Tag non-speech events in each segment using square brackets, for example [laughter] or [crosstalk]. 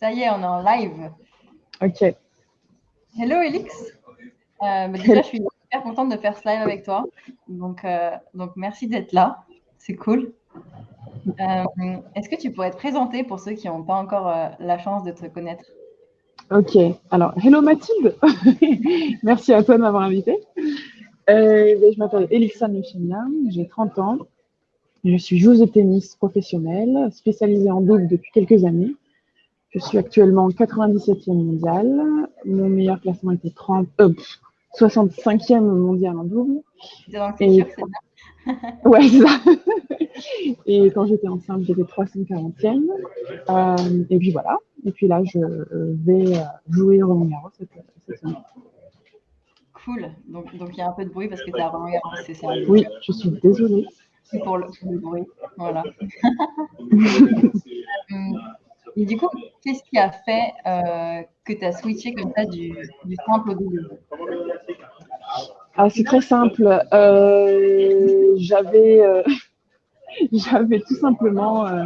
Ça y est, on est en live. Ok. Hello Elix. Euh, bah, déjà, je suis super contente de faire ce live avec toi. Donc, euh, donc merci d'être là. C'est cool. Euh, Est-ce que tu pourrais te présenter pour ceux qui n'ont pas encore la chance de te connaître? Ok. Alors, hello Mathilde. [laughs] Merci à toi de m'avoir invité. Euh, ben, je m'appelle Elixane Lechemia, j'ai 30 ans. Je suis joueuse de tennis professionnelle, spécialisée en double depuis quelques années. Je suis actuellement 97e mondiale. Mon meilleur classement était 30, euh, 65e mondial en double. Et- sûr. [laughs] Ouais, c'est ça. [laughs] Et quand j'étais enceinte, j'étais 340e. Euh, et puis voilà. Et puis là, je euh, vais jouer au Roland Garros cette, cette semaine. Cool. Donc, donc il y a un peu de bruit parce que tu as Roland Garros, c'est ça Oui, je suis désolée. C'est pour le, pour le bruit. Voilà. [laughs] Hum, Et du coup, qu'est-ce qui a fait euh, que tu as switché comme ça du, du simple au double? Ah, c'est très simple. Euh, j'avais, euh, [laughs] j'avais tout simplement euh,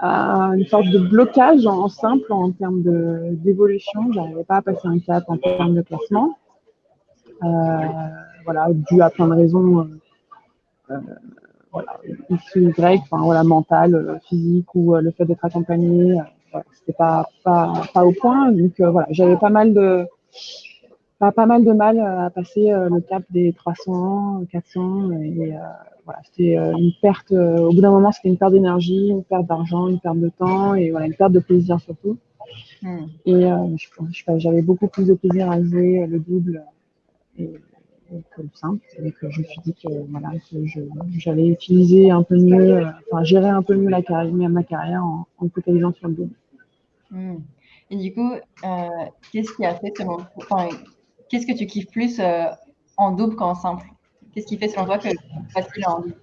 un- une sorte de blocage en, en simple en termes de, d'évolution. J'arrivais pas à passer un cap en termes de classement. Euh, voilà, dû à plein de raisons. Euh, voilà, X ou Y, enfin, voilà, mentale, euh, physique ou euh, le fait d'être accompagné, voilà, c'était pas, pas, pas au point. Donc voilà, j'avais pas mal de pas, pas mal de mal à passer le cap des 300, 400 et voilà, c'était une perte. au bout d'un moment, c'était une perte d'énergie, une perte d'argent, une perte de temps et voilà, une perte de plaisir surtout. Hum, Et euh, j'avais beaucoup plus de plaisir à jouer le double et que le simple. Que je me suis dit que voilà, que je- j'allais utiliser un peu mieux, euh, enfin gérer un peu mieux la carrière, ma carrière en, en me focalisant sur le double. hum. Et du coup, euh, qu'est-ce qui a fait selon enfin, qu'est-ce que tu kiffes plus euh, en double qu'en simple? Qu'est-ce qui fait selon toi que c'est facile en double?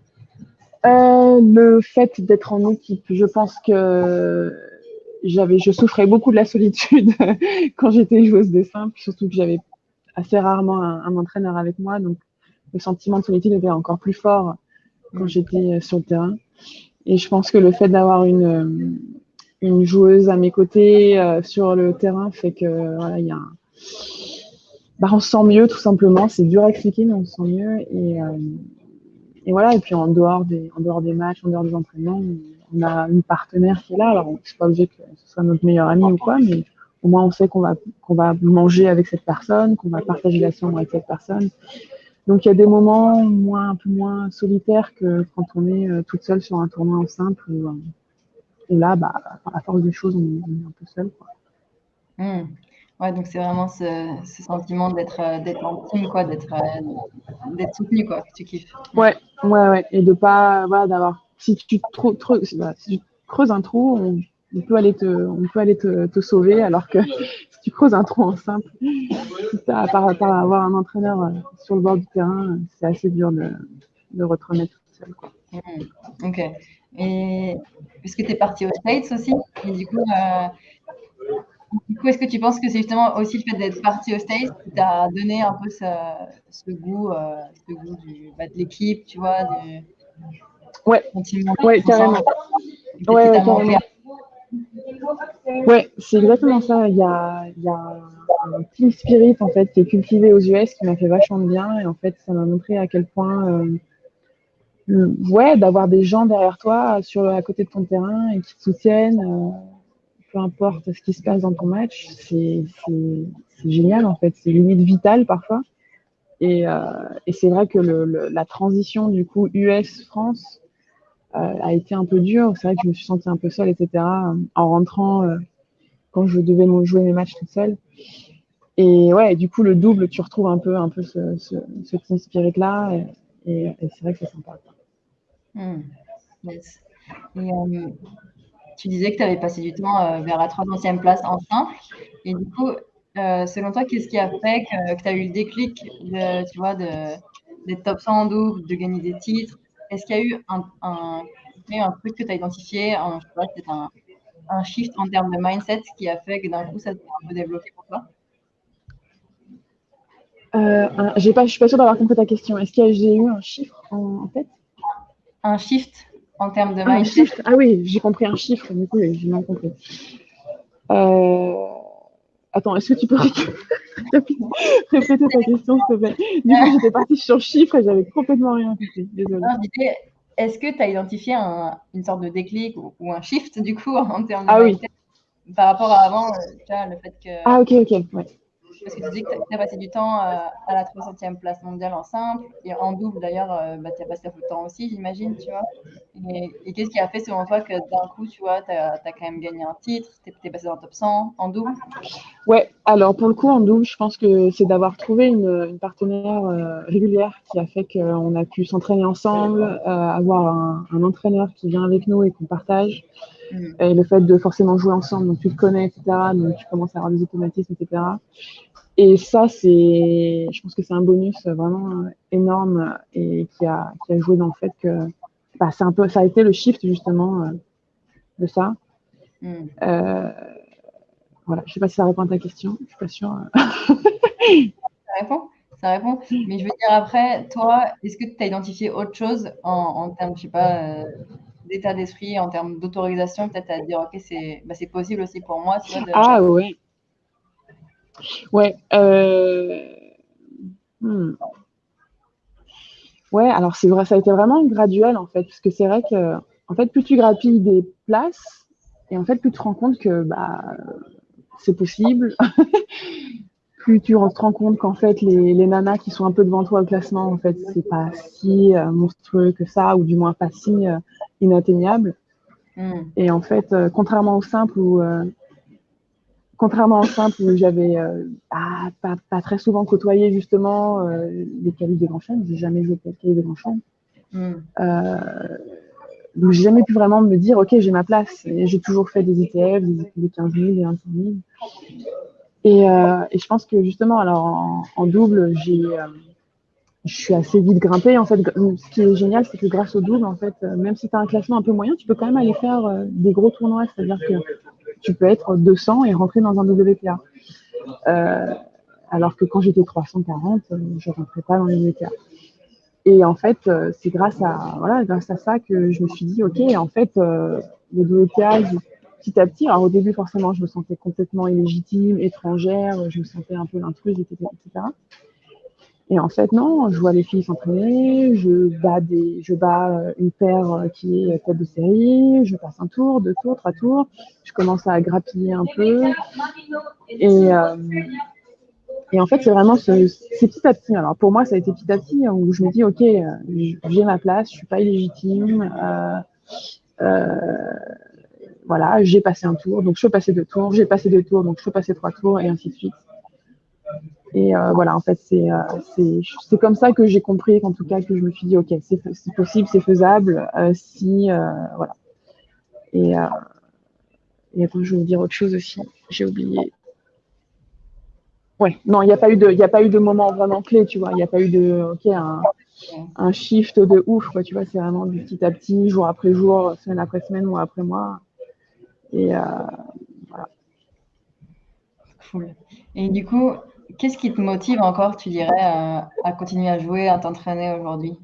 Euh, le fait d'être en équipe, je pense que j'avais, je souffrais beaucoup de la solitude [laughs] quand j'étais joueuse de simple, surtout que j'avais assez rarement un, un entraîneur avec moi, donc le sentiment de solitude était encore plus fort quand j'étais euh, sur le terrain. Et je pense que le fait d'avoir une, euh, une joueuse à mes côtés euh, sur le terrain fait que voilà, il y a un... bah, on se sent mieux tout simplement. C'est dur à expliquer, mais on se sent mieux. Et, euh, et voilà, et puis en dehors des, en dehors des matchs, en dehors des entraînements, on a une partenaire qui est là. Alors, c'est pas obligé que ce soit notre meilleur ami ou quoi, mais au moins on sait qu'on va, qu'on va manger avec cette personne, qu'on va partager la chambre avec cette personne. Donc, il y a des moments moins, un peu moins solitaires que quand on est euh, toute seule sur un tournoi en simple. Où, euh, où là, bah, à force des choses, on, on est un peu seul. Quoi. Hum. Ouais, donc c'est vraiment ce, ce sentiment d'être euh, d'être en team, quoi, d'être euh, d'être soutenu, quoi, que tu kiffes. Ouais, ouais, ouais. Et de pas, voilà, d'avoir. Si tu, trop, trop, voilà, si tu creuses un trou, on, on peut aller te, on peut aller te, te sauver, alors que [laughs] si tu creuses un trou en simple, si t'as- par, par avoir un entraîneur euh, sur le bord du terrain, euh, c'est assez dur de, de retraîner tout seul. Quoi. Hmm, Ok. Et puisque tu es parti aux States aussi, et du coup, euh, du coup, est-ce que tu penses que c'est justement aussi le fait d'être parti aux States qui t'a donné un peu ce, ce goût, euh, ce goût du, bah, de l'équipe, tu vois, du Ouais. Ouais, carrément. Que Ouais, manqué. Ouais, c'est exactement ça. Il y a, un team spirit en fait qui est cultivé aux US qui m'a fait vachement de bien. Et en fait ça m'a montré à quel point euh, ouais d'avoir des gens derrière toi sur à côté de ton terrain et qui te soutiennent euh, peu importe ce qui se passe dans ton match c'est génial en fait. C'est limite vital parfois. Et euh, c'est vrai que la transition du coup US France euh, a été un peu dure c'est vrai que je me suis sentie un peu seule etc en rentrant euh, quand je devais jouer mes matchs toute seule. Et ouais, du coup, le double, tu retrouves un peu, un peu ce, ce, ce team spirit-là. Et, et, c'est vrai que c'est sympa. Hmm, yes. Euh, tu disais que tu avais passé du temps euh, vers la 30e place en simple. Et du coup, euh, selon toi, qu'est-ce qui a fait que, tu as eu le déclic tu de, d'être top 100 en double, de gagner des titres Est-ce qu'il y a eu un, truc que tu as identifié, un, je sais pas, peut-être un, un shift en termes de mindset qui a fait que d'un coup, ça s'est un peu débloqué pour toi? Euh, je suis pas sûre d'avoir compris ta question. Est-ce que j'ai eu un chiffre en, en tête? Un shift en termes de ah, mindset? Ah oui, j'ai compris un chiffre, du coup, j'ai mal compris. Euh... Attends, est-ce que tu peux [laughs] répéter ta question, s'il te plaît? Du coup, j'étais partie sur le chiffre et j'avais complètement rien compris. Désolée. Est-ce que tu as identifié une sorte de déclic ou, un shift, du coup, [laughs] en termes de ah, oui. par rapport à avant, euh, le fait que... Ah, ok, ok, ouais. Parce que tu dis que tu as passé du temps euh, à la 300e place mondiale en simple, et en double d'ailleurs, euh, bah, tu as passé un peu de temps aussi, j'imagine, tu vois. Et, qu'est-ce qui a fait selon toi que d'un coup, tu vois, tu as, quand même gagné un titre, tu es, passé dans le top 100 en double? Ouais, alors pour le coup, en double, je pense que c'est d'avoir trouvé une, partenaire euh, régulière qui a fait qu'on a pu s'entraîner ensemble, avoir un, un, entraîneur qui vient avec nous et qu'on partage. Mm. Et le fait de forcément jouer ensemble, donc tu te connais, etc. Donc tu commences à avoir des automatismes, etc. Et ça, c'est, je pense que c'est un bonus vraiment énorme et qui a, qui a joué dans le fait que bah, c'est un peu, ça a été le shift justement euh, de ça. Mm. Euh, voilà, je sais pas si ça répond à ta question, je suis pas sûre. [laughs] ça répond, ça répond. Mais je veux dire après, toi, est-ce que tu as identifié autre chose en, en termes, je sais pas, euh, d'état d'esprit, en termes d'autorisation, peut-être à dire, ok, c'est bah, possible aussi pour moi. Ah ouais. Ouais. Euh... Hmm. Ouais, alors c'est vrai, ça a été vraiment graduel en fait, parce que c'est vrai que en fait, plus tu grappilles des places, et en fait, plus tu te rends compte que bah c'est possible. [laughs] plus tu te rends compte qu'en fait, les, les, nanas qui sont un peu devant toi au classement, en fait, c'est pas si euh, monstrueux que ça, ou du moins pas si euh, inatteignable. Hmm. Et en fait, euh, contrairement au simple où contrairement au simple où j'avais euh, pas, pas, très souvent côtoyé justement euh, les qualités des grands chaînes, j'ai jamais joué les qualités des grands chaînes. Mm. Euh, donc j'ai jamais pu vraiment me dire ok j'ai ma place. J'ai toujours fait des ETF, des, 15 000, des 25 000. Et, euh, et je pense que justement alors en, en double j'ai euh, je suis assez vite grimpée. En fait, ce qui est génial, c'est que grâce au double, en fait, même si tu as un classement un peu moyen, tu peux quand même aller faire des gros tournois. C'est-à-dire que tu peux être 200 et rentrer dans un WTA. Euh, alors que quand j'étais 340, euh, je ne rentrais pas dans les WTA. Et en fait, euh, c'est grâce à voilà, à ça que je me suis dit, ok, en fait, les WTA, petit à petit, alors au début forcément, je me sentais complètement illégitime, étrangère, je me sentais un peu l'intruse, etc. Et en fait, non, je vois les filles s'entraîner, je bats, euh, une paire euh, qui est tête de série, je passe un tour, deux tours, trois tours, je commence à grappiller un peu. Et, euh, en fait, c'est vraiment ce, c'est petit à petit. Alors pour moi, ça a été petit à petit hein, où je me dis, ok, j'ai ma place, je suis pas illégitime. Euh, euh, voilà, j'ai passé un tour, donc je peux passer deux tours, j'ai passé deux tours, donc je peux passer trois tours, et ainsi de suite. Et euh, voilà, en fait, c'est euh, comme ça que j'ai compris, en tout cas, que je me suis dit, ok, c'est possible, c'est faisable, euh, si euh, voilà. Et, et je vais vous dire autre chose aussi. J'ai oublié. Ouais, non, il n'y a pas eu de, a pas eu de moment vraiment clé, tu vois. Il n'y a pas eu de, ok, un, un shift de ouf, quoi. Tu vois, c'est vraiment du petit à petit, jour après jour, semaine après semaine, mois après mois. Et voilà. Cool. Et du coup, Qu'est-ce qui te motive encore, tu dirais, à, continuer à jouer, à t'entraîner aujourd'hui?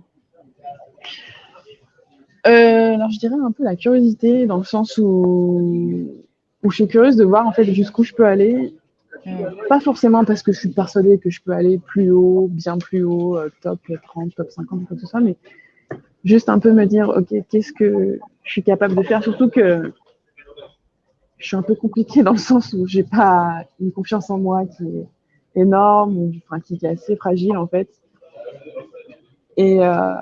Euh, Alors, je dirais un peu la curiosité, dans le sens où, où je suis curieuse de voir en fait jusqu'où je peux aller. Pas forcément parce que je suis persuadée que je peux aller plus haut, bien plus haut, euh, top 30, top 50, quoi que ce soit, mais juste un peu me dire, ok, qu'est-ce que je suis capable de faire, surtout que je suis un peu compliquée dans le sens où j'ai pas une confiance en moi qui est énorme, enfin, qui est assez fragile en fait. Et euh,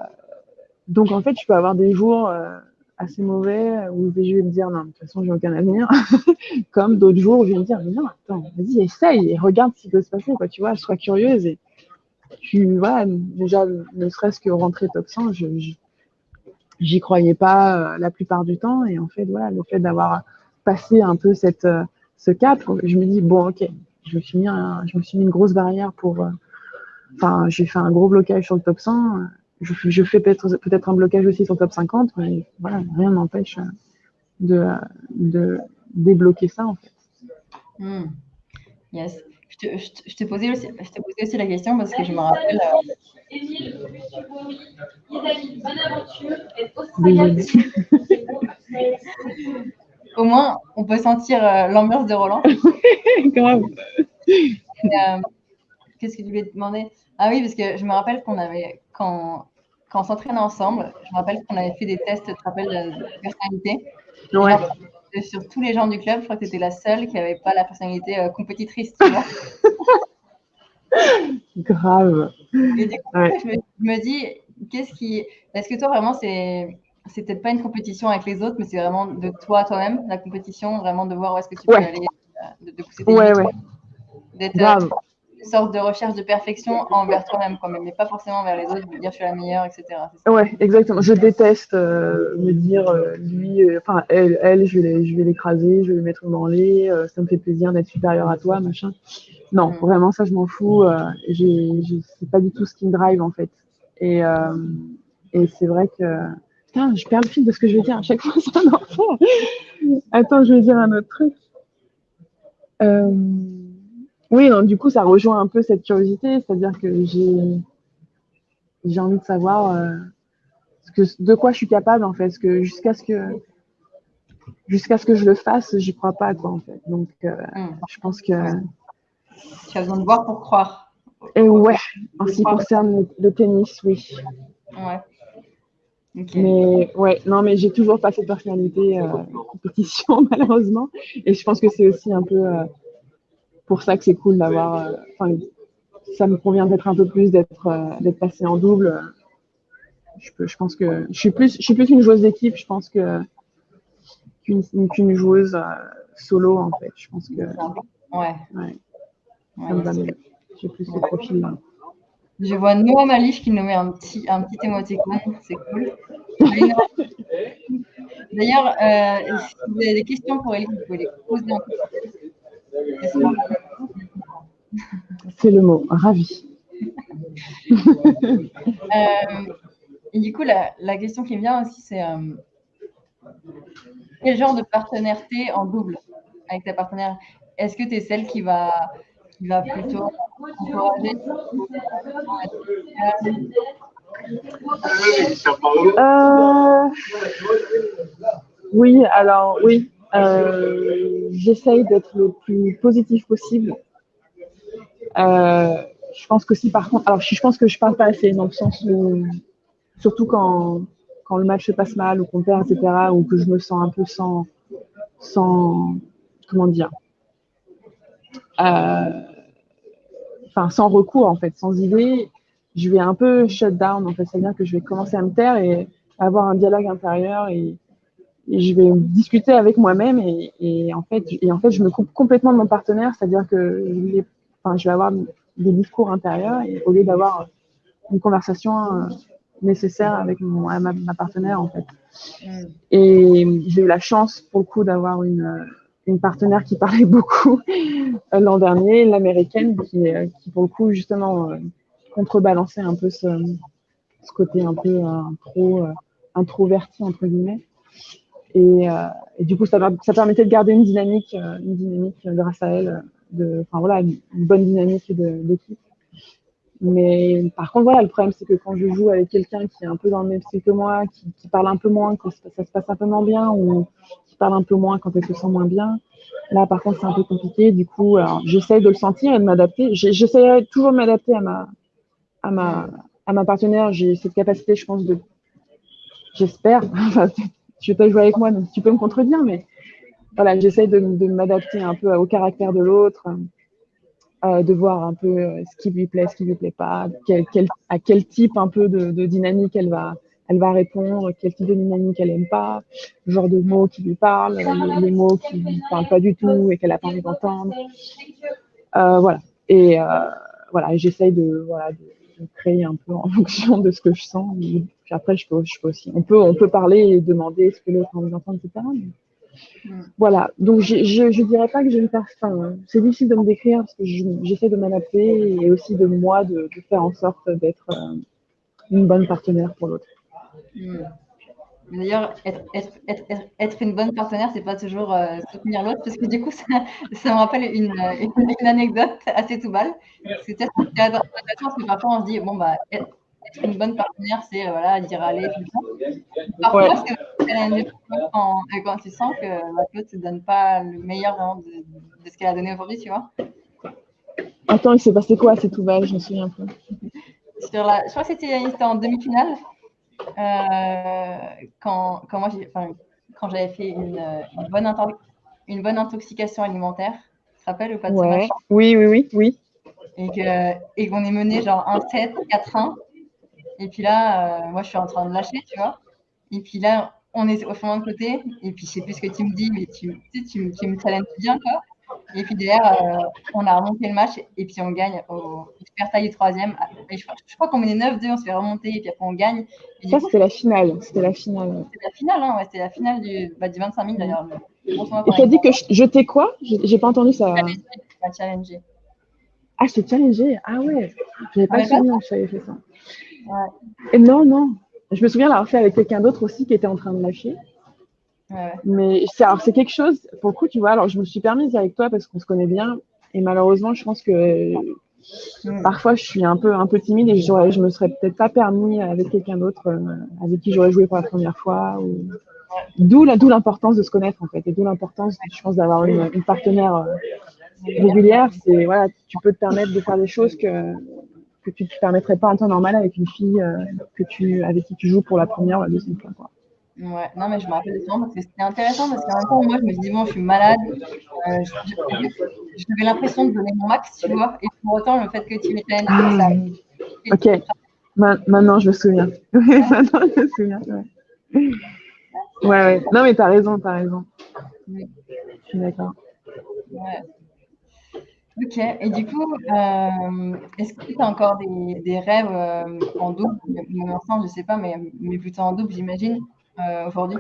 donc en fait, je peux avoir des jours euh, assez mauvais où je vais me dire non, de toute façon, j'ai aucun avenir. [laughs] Comme d'autres jours où je vais me dire mais non, attends, vas-y, essaye et regarde ce qui peut se passer, quoi. Tu vois, sois curieuse et tu vois, déjà, ne serait-ce que rentrer top 100, je, j'y croyais pas euh, la plupart du temps. Et en fait, voilà, le fait d'avoir passé un peu cette, ce cap, je me dis bon, ok, je me suis mis, je me suis mis une grosse barrière pour. Euh, enfin, j'ai fait un gros blocage sur le top 100. Je, je fais peut-être peut-être un blocage aussi sur le top 50, mais voilà, rien n'empêche de, de débloquer ça en fait. Hmm. Yes. je, te, posais aussi, je posé aussi la question parce que je me rappelle. [laughs] Au moins, on peut sentir euh, l'ambiance de Roland. [laughs] Euh, qu'est-ce que tu voulais demander? Ah oui, parce que je me rappelle qu'on avait, quand, quand on s'entraînait ensemble, je me rappelle qu'on avait fait des tests, tu te rappelles, de personnalité? Ouais sur tous les gens du club, je crois que tu étais la seule qui n'avait pas la personnalité euh, compétitrice, tu vois. [laughs] Grave. Et du coup, je, me, dis, qu'est-ce qui. Est-ce que toi, vraiment, c'est. C'est peut-être pas une compétition avec les autres, mais c'est vraiment de toi, toi-même, la compétition, vraiment de voir où est-ce que tu peux aller, euh, de, de pousser tes ouais, ouais. D'être euh, sorte de recherche de perfection envers toi-même, quand même, mais pas forcément envers les autres, de dire je suis la meilleure, etc. Ouais, exactement. Je déteste euh, me dire euh, lui, enfin elle, elle, je vais l'écraser, je vais lui mettre dans les, ça me fait plaisir d'être supérieur à toi, machin. Non, mm. vraiment ça je m'en fous. c'est pas du tout ce qui me drive en fait. Et, et c'est vrai que putain, je perds le fil de ce que je vais dire à chaque fois, [laughs] c'est un enfant. Attends, je vais dire un autre truc. Euh... Oui, donc du coup, ça rejoint un peu cette curiosité, c'est-à-dire que j'ai envie de savoir euh, ce que, de quoi je suis capable en fait, parce que jusqu'à ce que jusqu'à ce que je le fasse, j'y crois pas quoi en fait. Donc, euh, hmm. je pense que tu as besoin de voir pour croire. Et ouais, en ce qui concerne le, tennis, oui. Ouais. Mais ouais, non, mais j'ai toujours pas cette personnalité euh, compétition [laughs] malheureusement, et je pense que c'est aussi un peu pour ça que c'est cool d'avoir. Euh, enfin, ça me convient d'être un peu plus d'être euh, d'être passé en double. Je, peux, je pense que je suis plus je suis plus une joueuse d'équipe. Je pense que qu'une joueuse euh, solo en fait. Je pense que. Ouais. ouais. ouais J'ai plus ce profil-là. Je vois Noah Malish qui nous met un petit, un petit émoticône, c'est cool. [laughs] D'ailleurs, euh, si vous avez des questions pour Ellie, vous pouvez les poser en c'est le mot, ravi. [laughs] Euh, et du coup, la, question qui me vient aussi, c'est euh, quel genre de partenariat en double avec ta partenaire? Est-ce que tu es celle qui va, va plutôt encourager euh, Oui, alors oui. Euh, j'essaye d'être le plus positif possible. Euh, je pense que si par contre, alors je pense que je parle pas assez dans le sens où, surtout quand, quand le match se passe mal ou qu'on perd, etc., ou que je me sens un peu sans, sans comment dire, enfin sans recours en fait, sans idée, je vais un peu shut down en fait, c'est-à-dire que je vais commencer à me taire et avoir un dialogue intérieur et, et je vais discuter avec moi-même et, et, en fait et en fait je me coupe complètement de mon partenaire. C'est-à-dire que je vais, enfin, je vais avoir des discours intérieurs et au lieu d'avoir une conversation euh, nécessaire avec mon, ma, ma, partenaire en fait. Mm. et j'ai eu la chance pour le coup d'avoir une une partenaire qui parlait [laughs] beaucoup euh, l'an dernier l'américaine qui qui pour le coup justement euh, contrebalançait un peu ce, côté un peu introverti entre guillemets et, euh, du coup, ça, ça, permettait de garder une dynamique, euh, une dynamique grâce à elle, enfin voilà, une, bonne dynamique d'équipe. Mais par contre, voilà, le problème, c'est que quand je joue avec quelqu'un qui est un peu dans le même style que moi, qui, parle un peu moins quand ça, se passe un peu moins bien, ou un peu moins quand elle se sent moins bien, là, par contre, c'est un peu compliqué. Du coup, j'essaie de le sentir et de m'adapter. J'essaie toujours de m'adapter à ma, à ma, à ma partenaire. J'ai cette capacité, je pense, de, j'espère, [laughs] je vais pas jouer avec moi, donc tu peux me contredire, mais voilà, j'essaie de, m'adapter un peu au caractère de l'autre, euh, de voir un peu euh, ce qui lui plaît, ce qui lui plaît pas, à quel type un peu de, dynamique elle va, elle va répondre, quel type de dynamique elle aime pas, le genre de mots qui lui parlent, les, mots qui lui parlent pas du tout et qu'elle a pas envie d'entendre. Euh, voilà. Et voilà, j'essaie de, voilà, de, créer un peu en [laughs] fonction de ce que je sens. Puis après, je peux, je peux aussi. On peut, on peut parler et demander ce que l'autre a envie d'entendre, etc. Mm. Voilà. Donc, je, je, dirais pas que j'ai une personne. C'est difficile de me décrire parce que j'essaie de m'adapter et aussi de moi de, faire en sorte d'être euh, une bonne partenaire pour l'autre. Mm. D'ailleurs, être, être, être, une bonne partenaire, c'est pas toujours euh, soutenir l'autre, parce que du coup, [laughs] ça, ça me rappelle une, une, anecdote assez tout balle. C'est peut-être parce que parfois on se dit, bon, bah, être, une bonne partenaire, c'est euh, voilà, dire aller tout le temps. Parfois, ouais. c'est quand, quand tu sens que l'autre ne te donne pas le meilleur de, de ce qu'elle a donné aujourd'hui, tu vois. Attends, il s'est passé quoi C'est tout balle, je me souviens peu. Sur la, je crois que c'était en demi-finale. Euh, quand, quand, moi, quand j'avais fait une, une, bonne une bonne intoxication alimentaire, tu te rappelles ou pas de ouais. Oui, oui, oui, oui. Et qu'on et est mené genre 1-7, 4-1. Et puis là, euh, moi, je suis en train de lâcher, tu vois. Et puis là, on est au fond de côté. Et puis, je sais plus ce que tu me dis, mais tu, tu, tu, tu me challenges bien, quoi. Et puis derrière, euh, on a remonté le match et puis on gagne au super taille troisième. Et je, je, crois qu'on menait 9-2, on se fait remonter et puis après on gagne. Et ça, c'était la finale. C'était la finale. C'était la finale, hein, ouais, c'était la finale du, bah, du 25 000 d'ailleurs. et tu as dit que je t'ai quoi? J'ai pas entendu ça. Challenger. challenger. Ah, c'est challenger Ah ouais. J'avais pas souvenir que j'avais fait ça. Ouais. Et non, non. Je me souviens l'avoir fait avec quelqu'un d'autre aussi qui était en train de lâcher. Ouais. Mais c'est, alors, c'est quelque chose, pour le coup, tu vois, alors je me suis permise avec toi parce qu'on se connaît bien. Et malheureusement, je pense que mm. parfois, je suis un peu, un peu timide et je, me serais peut-être pas permis avec quelqu'un d'autre euh, avec qui j'aurais joué pour la première fois. Ou... D'où, la, d'où l'importance de se connaître, en fait. Et d'où l'importance, je pense, d'avoir une, une partenaire euh, régulière. C'est, voilà, tu peux te permettre de faire des choses que, que tu ne te permettrais pas en temps normal avec une fille euh, que tu, avec qui tu joues pour la première ou la deuxième fois. Quoi. Ouais, non, mais je me rappelle de ça parce que c'était intéressant parce qu'en même temps, moi, je me dis, bon, je suis malade, euh, j'avais l'impression de donner mon max, tu vois, et pour autant, le fait que tu m'étais ah, ça. Ok, Ma maintenant, je me souviens. [laughs] maintenant, je me souviens. Ouais, ouais. ouais. Non, mais t'as raison, t'as raison. Oui. Je suis d'accord. Ouais. Ok, et du coup, euh, est-ce que tu as encore des, des rêves euh, en double, ensemble, je sais pas, mais, mais plutôt en double, j'imagine aujourd'hui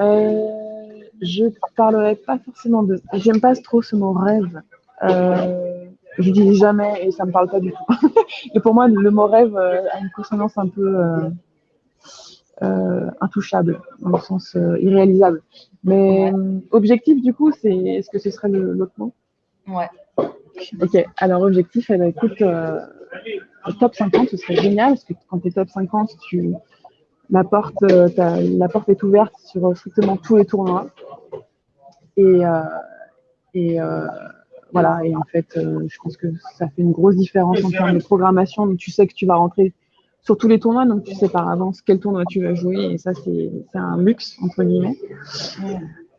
euh, Je parlerai pas forcément de. J'aime pas trop ce mot rêve. Euh, je dis jamais et ça me parle pas du tout. [laughs] et pour moi, le mot rêve euh, a une consonance un peu euh, intouchable, dans le sens irréalisable. Mais objectif, du coup, c'est. Est-ce que ce serait l'autre mot? Ouais. Ok, alors objectif, eh ben, écoute, top 50, ce serait génial, parce que quand tu es top 50, tu, la porte, euh, la porte est ouverte sur strictement tous les tournois. Et, euh, euh, voilà, et en fait, je pense que ça fait une grosse différence en termes de programmation. Donc, tu sais que tu vas rentrer sur tous les tournois, donc tu sais par avance quel tournoi tu vas jouer, et ça, c'est un luxe, entre guillemets.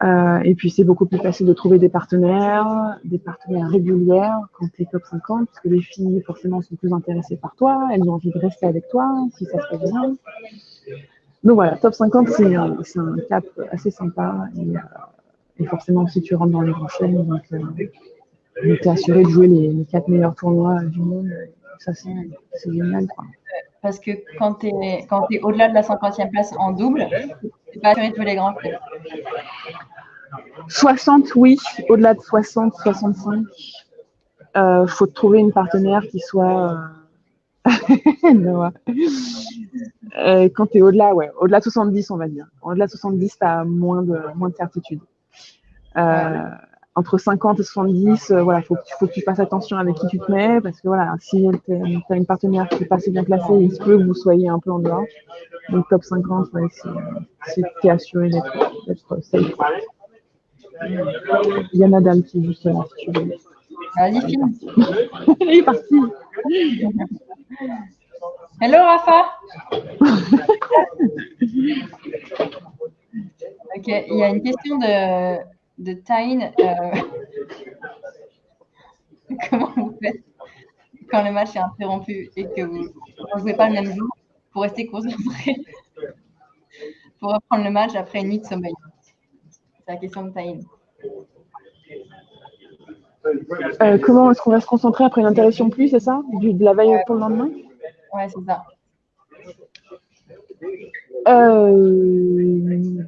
Euh, et puis, c'est beaucoup plus facile de trouver des partenaires, des partenaires régulières quand tu es top 50, parce que les filles, forcément, sont plus intéressées par toi, elles ont envie de rester avec toi, si ça se passe bien. Donc voilà, top 50, c'est un, cap assez sympa. Et, euh, et, forcément, si tu rentres dans les grands chaînes, donc euh, tu es assuré de jouer les, les, quatre meilleurs tournois du monde. Ça, c'est génial. Quoi. Parce que quand tu es, es au-delà de la 50e place en double, tu pas assuré de jouer les grands chaînes. 60, oui. Au-delà de 60, 65, il euh, faut trouver une partenaire qui soit. Euh, [laughs] euh, quand tu es au-delà, ouais, au-delà de 70, on va dire. Au-delà de 70, tu as moins de, moins de certitude. Euh, entre 50 et 70, euh, voilà, faut, faut que tu fasses attention avec qui tu te mets, parce que voilà, si tu as une partenaire qui n'est pas assez bien placée, il se peut que vous soyez un peu en dehors. Donc top 50, ouais, c'est tu es assuré d'être safe. Il y a Nadal qui est juste là, si tu veux. Vas-y, filme. Il [laughs] est parti. Hello Rafa. ok, il y a une question de, de Tyne. Euh, [laughs] comment vous faites quand le match est interrompu et que vous ne jouez pas le même jour pour rester concentré pour reprendre le match après une nuit de sommeil? C'est la question de Tyne. Euh, comment est-ce qu'on va se concentrer après une interruption plus, c'est ça? Du, De la veille pour le lendemain? Ouais, c'est ça. Euh,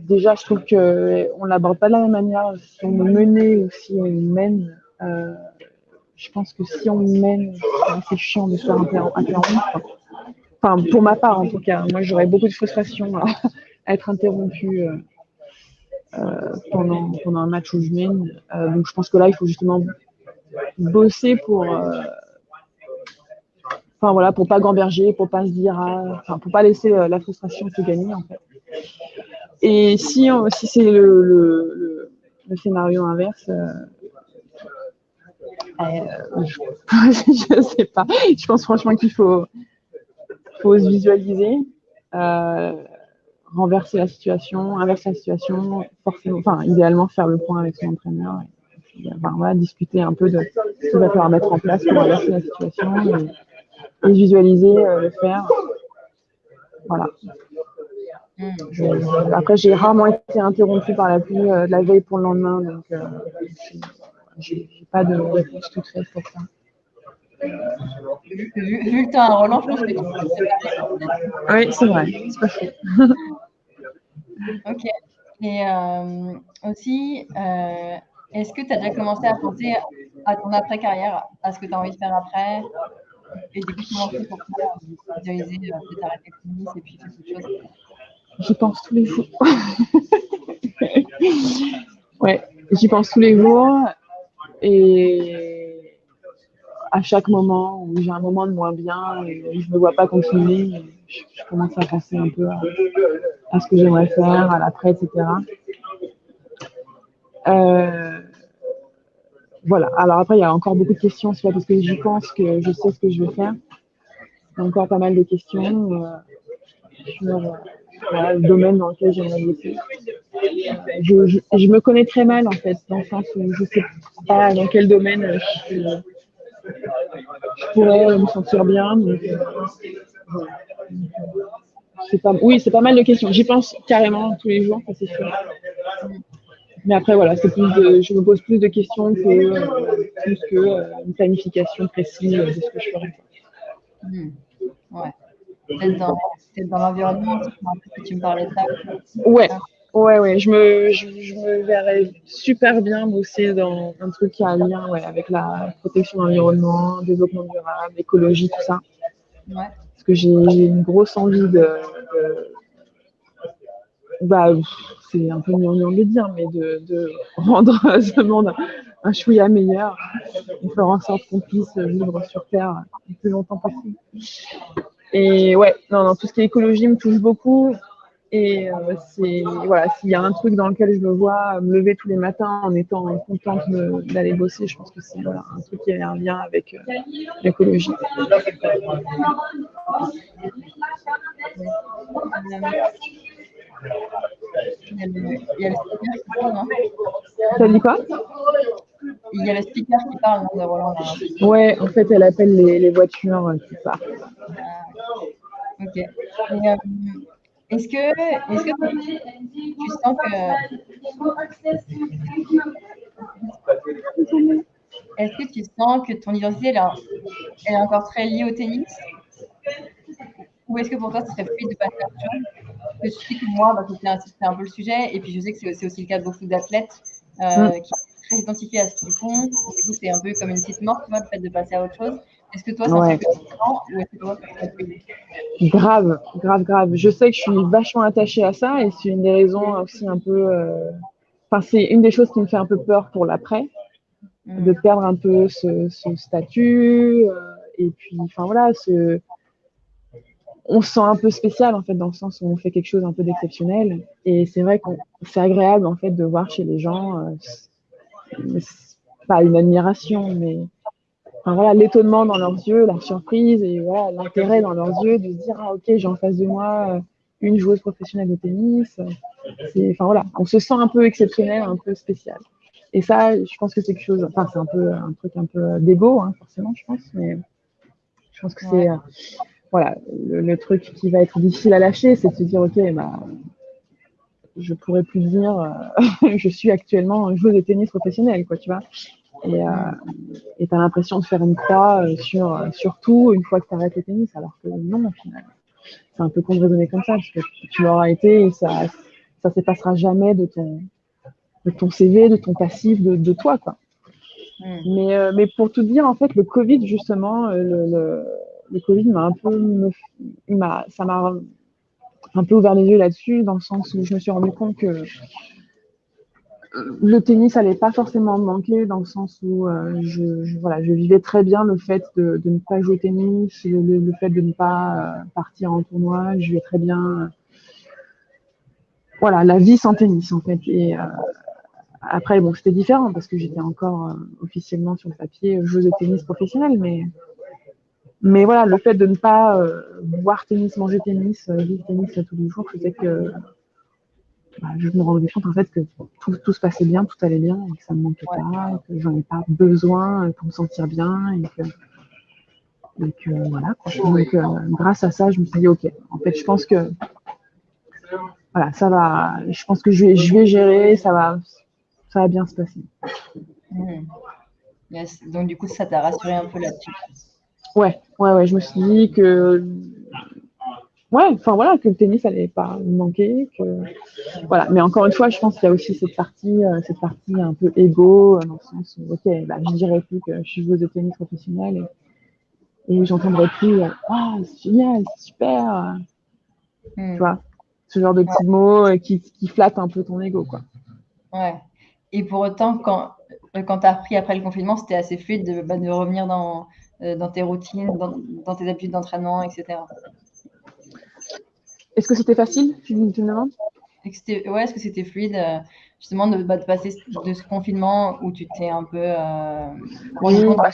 déjà, je trouve qu'on ne l'aborde pas de la même manière si on mené ou si on mène. Euh, je pense que si on mène, c'est chiant de se faire interrompre. Enfin, pour ma part, en tout cas. Moi, j'aurais beaucoup de frustration à, [laughs] être interrompu pendant, pendant un match où je mène. donc je pense que là, il faut justement bosser pour enfin voilà pour pas gamberger pour pas se dire ah, enfin pour pas laisser la frustration se gagner en fait et si si c'est le, scénario inverse euh, je, [laughs] ne sais pas. Je pense franchement qu'il faut, faut se visualiser, euh, renverser la situation, inverser la situation, forcément, enfin, idéalement faire le point avec son entraîneur. Discuter un peu de ce qu'il va falloir mettre en place pour inverser la situation et, visualiser, euh, le faire. Voilà. après, j'ai rarement été interrompue par la pluie de la veille pour le lendemain, donc j'ai pas de réponse toute faite pour ça. Vu, que tu as un Roland, je pense que tu Oui, c'est vrai, c'est pas faux. ok. Et euh, aussi, euh, est-ce que tu as déjà commencé à penser à ton après-carrière, à ce que tu as envie de faire après? Et du coup, comment tu pour visualiser peut-être arrêter le tennis et puis faire autre chose? J'y pense tous les jours. [laughs] ouais, j'y pense tous les jours. Et à chaque moment où j'ai un moment de moins bien et je ne me vois pas continuer, je, commence à penser un peu à, ce que j'aimerais faire, à l'après, etc. Euh, voilà. Alors après, il y a encore beaucoup de questions. C'est pas parce que j'y pense que je sais ce que je veux faire. Il y a encore pas mal de questions euh, sur euh, le domaine dans lequel j'aimerais bosser je, je, me connais très mal en fait, dans le sens où je sais pas dans quel domaine je, pourrais me sentir bien. Oui, c'est pas mal de questions. J'y pense carrément tous les jours, c'est sûr. Mais après, voilà, c'est plus de, je me pose plus de questions que, plus que euh, une planification précise de ce que je ferais. Hmm. Ouais. Peut-être dans, dans l'environnement, tu me parlais de ça. Ouais, Ouais, ouais, je me, je, me verrais super bien bosser dans un truc qui a un lien ouais, avec la protection de l'environnement, développement durable, écologie, tout ça. Ouais. Parce que j'ai une grosse envie de. Bah, c'est un peu mignon de dire, mais de, [laughs] rendre ce monde un chouïa meilleur et faire en sorte qu'on puisse vivre sur Terre le plus longtemps possible. Et ouais, non, non, tout ce qui est écologie me touche beaucoup. Et euh, c'est voilà, s'il y a un truc dans lequel je me vois me lever tous les matins en étant contente d'aller bosser, je pense que c'est un truc qui a un lien avec euh, l'écologie. Ça dit quoi Il y a le speaker qui parle de Roland. Ouais, en fait, elle appelle les, les voitures qui partent. Ah, ok. Et, euh, est-ce que, est que tu sens que. Est-ce que tu sens que ton identité elle, est encore très liée au tennis? Ou est-ce que pour toi, ce serait fluide de passer à autre chose que je sais que moi, bah, c'était un, peu le sujet, et puis je sais que c'est aussi le cas de beaucoup d'athlètes euh, mm. qui sont très identifiés à ce qu'ils font. du coup, c'est un peu comme une petite mort, tu vois, le fait de passer à autre chose. Est-ce que toi, c'est un truc ou est-ce que toi, Grave, grave, grave. Je sais que je suis vachement attachée à ça et c'est une des raisons aussi un peu. Euh, enfin, c'est une des choses qui me fait un peu peur pour l'après, de mm. perdre un peu ce, statut. Euh, et puis, enfin voilà, ce... on se sent un peu spécial en fait, dans le sens où on fait quelque chose un peu d'exceptionnel. Et c'est vrai que c'est agréable en fait de voir chez les gens, euh, pas une admiration, mais voilà, l'étonnement dans leurs yeux, la surprise et voilà, l'intérêt dans leurs yeux de se dire ah ok j'ai en face de moi euh, une joueuse professionnelle de tennis. Enfin voilà, on se sent un peu exceptionnel, un peu spécial. Et ça, je pense que c'est quelque chose. Enfin c'est un peu un truc un peu d'ego hein, forcément, je pense, mais je pense que c'est euh, voilà le, truc qui va être difficile à lâcher, c'est de se dire ok bah je pourrais plus dire euh, [laughs] je suis actuellement joueuse de tennis professionnelle quoi tu vois et euh, tu as l'impression de faire une croix euh, sur, sur tout une fois que tu arrêtes le tennis, alors que non, au final. C'est un peu con de raisonner comme ça, parce que tu l'auras été et ça ça s'effacera jamais de ton, de ton CV, de ton passif, de, de toi. Quoi. Hmm. Mais, euh, mais pour tout dire, en fait, le Covid, justement, le, le, le Covid m'a un peu. ça m'a un peu ouvert les yeux là-dessus, dans le sens où je me suis rendu compte que le tennis n'allait pas forcément me manquer, dans le sens où je, voilà, je vivais très bien le fait de, ne pas jouer au tennis, le, fait de ne pas partir en tournoi, je vivais très bien voilà, la vie sans tennis en fait. Et après, bon, c'était différent parce que j'étais encore officiellement sur le papier joueuse de tennis professionnelle, mais mais voilà, le fait de ne pas euh, boire tennis, manger tennis, euh, vivre tennis tous les jours faisait que bah, je me rendais compte en fait que tout, se passait bien, tout allait bien, et que ça ne me manquait pas, et que j'en ai pas besoin pour me sentir bien, et que, voilà. Donc, euh, grâce à ça, je me suis dit, ok, en fait, je pense que voilà, ça va, je pense que je vais, je vais gérer, ça va, ça va bien se passer. Hmm. Donc, du coup, ça t'a rassuré un peu là-dessus. Ouais, ouais, ouais, je me suis dit que. Ouais, enfin voilà, que le tennis n'allait pas me manquer. Que... Voilà. Mais encore une fois, je pense qu'il y a aussi cette partie, euh, cette partie un peu égo, euh, dans le sens où, ok, bah, je dirais plus que je suis joueuse de tennis professionnelle et, et j'entendrai plus Ah, c'est génial, c'est super. Hmm. Tu vois, ce genre de petits mots euh, qui, qui flattent un peu ton ego, quoi. Ouais. Et pour autant, quand, quand tu as appris après le confinement, c'était assez fluide de, bah, de revenir dans, euh, dans tes routines, dans, tes habitudes d'entraînement, etc. Est-ce que c'était facile, tu me demandes? Ouais, est-ce que c'était fluide euh, justement de, bah, de, passer de ce confinement où tu t'es un peu euh, oui, bah,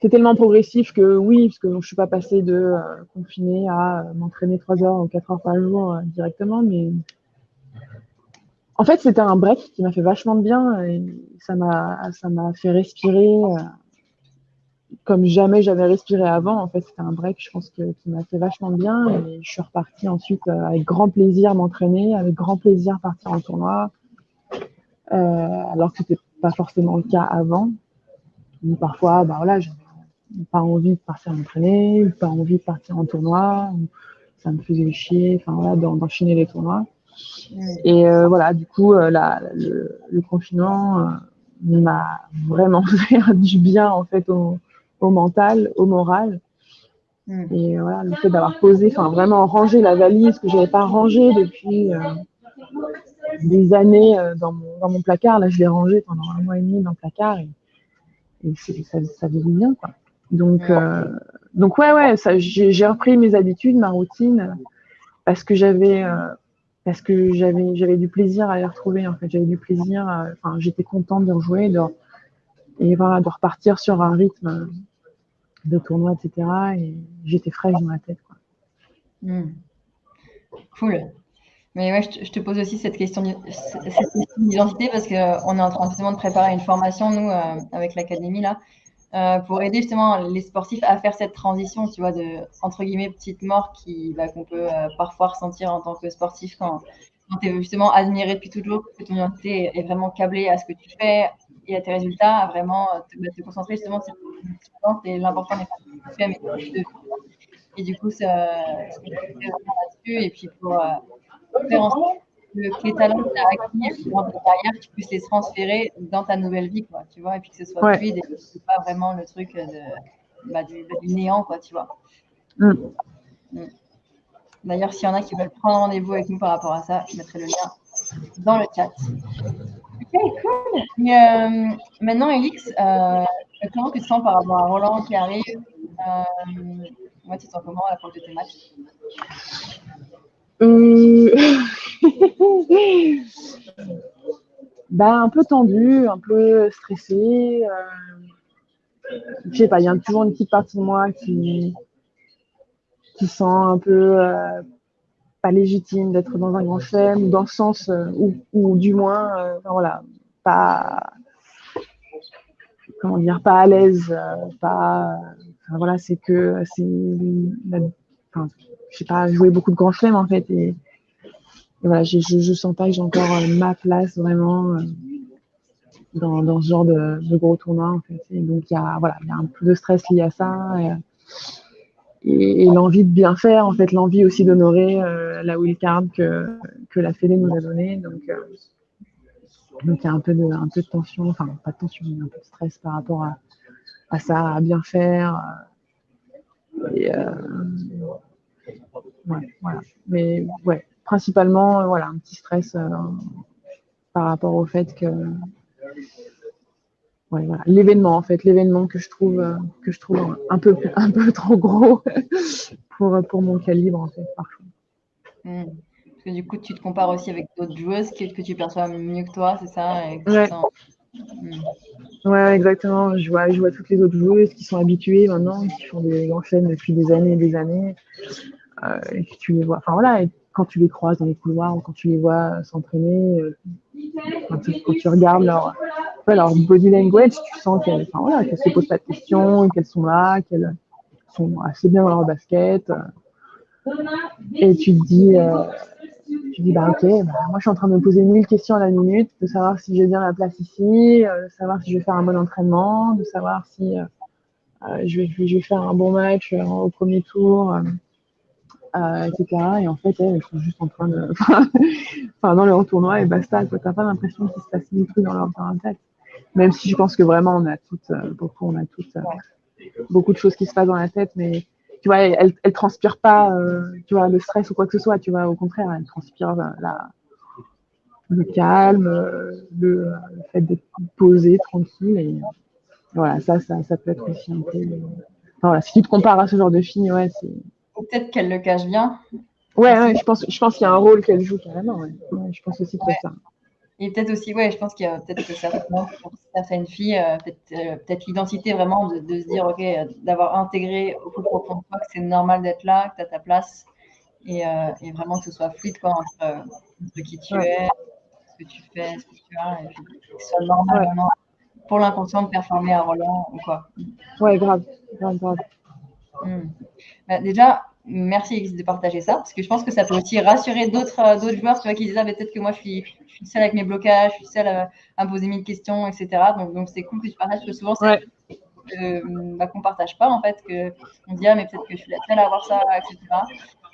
c'est tellement progressif que oui, parce que je ne suis pas passée de confiné à m'entraîner 3 heures ou 4 heures par jour directement, mais en fait, c'était un break qui m'a fait vachement de bien et ça m'a fait respirer comme jamais j'avais respiré avant. En fait, c'était un break, je pense, que, qui m'a fait vachement bien. Et je suis repartie ensuite euh, avec grand plaisir m'entraîner, avec grand plaisir partir en tournoi, euh, alors que c'était pas forcément le cas avant. parfois, bah voilà, j'avais pas envie de partir m'entraîner, pas envie de partir en tournoi, ça me faisait chier, enfin voilà, d'enchaîner les tournois. Et euh, voilà, du coup, le, confinement m'a vraiment [laughs] fait du bien en fait au, au mental, au moral. Hmm. Et voilà, le fait d'avoir posé, enfin vraiment rangé la valise que je n'avais pas rangée depuis euh, des années euh, dans, mon, dans, mon, placard. Là, je l'ai rangé pendant un mois et demi dans le placard et, ça, ça faisait bien. Quoi. Donc, euh, donc ouais, ouais, j'ai repris mes habitudes, ma routine, parce que j'avais parce que j'avais j'avais du plaisir à les retrouver en fait j'avais du plaisir enfin j'étais contente de rejouer de, et voilà de repartir sur un rythme de tournois, etc. Et j'étais fraîche dans la tête. Quoi. Hmm. Cool. Mais ouais, je te, pose aussi cette question d'identité parce qu'on est en train justement de préparer une formation, nous, euh, avec l'académie, là, euh, pour aider justement les sportifs à faire cette transition, tu vois, de, entre guillemets, petite mort qui, bah, qu'on peut euh, parfois ressentir en tant que sportif quand, quand tu es justement admiré depuis toujours, que ton identité est vraiment câblée à ce que tu fais, et à tes résultats, à vraiment euh, te, bah, te concentrer justement sur et l'important n'est pas tu fais, mais de Et du coup, ça, là-dessus, et puis pour euh, faire en sorte que les talents que tu as acquis dans ta carrière, tu puisses les transférer dans ta nouvelle vie, quoi, tu vois, et puis que ce soit fluide et que ce soit pas vraiment le truc de, bah, du, néant, quoi, tu vois. Mm. Mm. D'ailleurs, s'il y en a qui veulent prendre rendez-vous avec nous par rapport à ça, je mettrai le lien dans le chat. Ok, cool. Euh, maintenant, Elix, euh, comment tu te sens par rapport à Roland qui arrive euh, Moi, tu te sens comment à la fin de tes matchs? Euh... [laughs] bah, Un peu tendu, un peu stressé. Euh... Je sais pas, il y a toujours une petite partie de moi qui, qui sent un peu euh, pas légitime d'être dans un grand chelem, dans le sens euh, où, ou, du moins, euh, voilà, pas, comment dire, pas à l'aise, euh, pas, voilà, c'est que c'est, enfin, je sais pas, jouer beaucoup de grands chelems en fait, et, voilà, je, je, sens pas que j'ai encore ma place vraiment dans, dans ce genre de, de, gros tournoi en fait, et donc il y a, voilà, il y a un peu de stress lié à ça. Et, et, l'envie de bien faire, en fait, l'envie aussi d'honorer euh, la wildcard que, que la Fédé nous a donnée. Donc, euh, donc il y a un peu, de, un peu de tension, enfin pas de tension, mais un peu de stress par rapport à, à ça, à bien faire. Et, euh, voilà. Mais ouais, principalement, voilà, un petit stress par rapport au fait que ouais, voilà, l'événement en fait, l'événement que je trouve que je trouve un peu un peu [laughs] trop gros [laughs] pour pour mon calibre en fait parfois. Parce que du coup, tu te compares aussi avec d'autres joueuses que, que tu perçois mieux que toi, c'est ça ouais. Hmm. ouais. exactement. Je vois, je vois toutes les autres joueuses qui sont habituées maintenant, qui font des enchaînes depuis des années et des années. Euh, et que tu les vois. Enfin voilà, et quand tu les croises dans les couloirs ou quand tu les vois s'entraîner, euh, quand, tu regardes leur, leur body language, tu sens qu'elles enfin, se posent pas de questions, qu'elles sont là, qu'elles sont assez bien dans leur basket. Et tu te dis, euh, tu dis bah ok, bah, moi je suis en train de me poser mille questions à la minute, de savoir si j'ai bien la place ici, euh, de savoir si je vais faire un bon entraînement, de savoir si euh, je, vais, faire un bon match au premier tour. Etc. Et en fait, elles sont juste en train de. [laughs] enfin, dans leur tournoi et basta. Tu n'as pas l'impression qu'il se passe des trucs dans leur, tête. Même si je pense que vraiment, on a toutes, euh, beaucoup, on a toutes, euh, beaucoup de choses qui se passent dans la tête, mais tu vois, elles, elles transpirent pas, tu vois, le stress ou quoi que ce soit. Tu vois, au contraire, elles transpirent la, le calme, le, le fait d'être posé, tranquille. Et voilà, ça, ça, ça peut être aussi un peu. Voilà, si tu te compares à ce genre de filles, ouais, c'est peut-être qu'elle le cache bien. Ouais, ouais je pense, je pense qu'il y a un rôle qu'elle joue carrément. Ouais. Ouais, je pense aussi que c'est ça. Et peut-être aussi, ouais, je pense qu'il y a peut-être que certainement pour certaines filles, euh, peut-être euh, peut l'identité vraiment de, de, se dire, ok, euh, d'avoir intégré au plus profond de toi que c'est normal d'être là, que tu as ta place et, euh, et, vraiment que ce soit fluide quoi, entre, entre qui tu es, ce que tu fais, ce que tu as, et puis que ce soit normal vraiment pour l'inconscient de performer à Roland ou quoi. Ouais, grave, grave, grave. Hmm. Bah, déjà, merci de partager ça, parce que je pense que ça peut aussi rassurer d'autres euh, d'autres joueurs, tu vois, qui disent ah, peut-être que moi je suis, je suis seule avec mes blocages, je suis seule à, me poser mille questions, etc. Donc donc c'est cool que tu partages, parce que souvent c'est euh, bah, qu'on partage pas en fait, que on dit ah mais peut-être que je suis la seule à avoir ça, etc.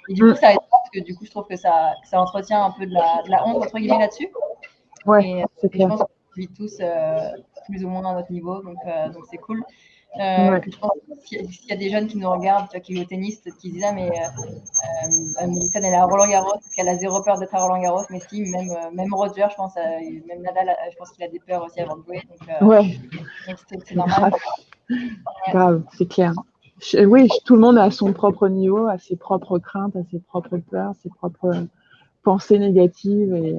Et du coup ça aide parce que du coup je trouve que ça, ça entretient un peu de la, de la honte entre guillemets là-dessus. Ouais, c'est clair. Je pense qu'on vit tous euh, plus ou moins à notre niveau, donc euh, donc c'est cool. Euh, s'il y a des jeunes qui nous regardent, qui jouent au tennis, qui disent Ah, mais euh, euh elle est à Roland Garros, parce qu'elle a zéro peur d'être à Roland Garros. Mais si, même, euh, même Roger, je pense, même Nadal, je pense qu'il a des peurs aussi avant de jouer. Donc, ouais. c'est normal. Grave, c'est clair. oui, tout le monde a son propre niveau, a ses propres craintes, a ses propres peurs, ses propres pensées négatives. Et,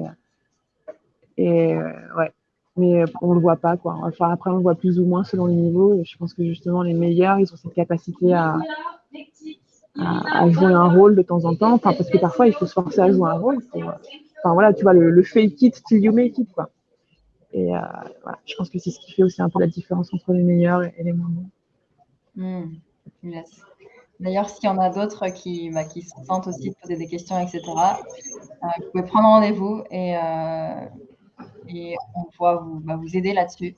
et ouais, mais on le voit pas quoi. Enfin après on le voit plus ou moins selon les niveaux. Je pense que justement les meilleurs ils ont cette capacité à, jouer un rôle de temps en temps. Enfin parce que parfois il faut se forcer à jouer un rôle. Enfin voilà tu vois le, fake it till you make it quoi. Et euh, je pense que c'est ce qui fait aussi un peu la différence entre les meilleurs et, les moins bons. Hmm. D'ailleurs, s'il y en a d'autres qui, bah, qui se sentent aussi poser des questions, etc., euh, vous pouvez prendre rendez-vous euh, et on pourra vous, bah, vous aider là-dessus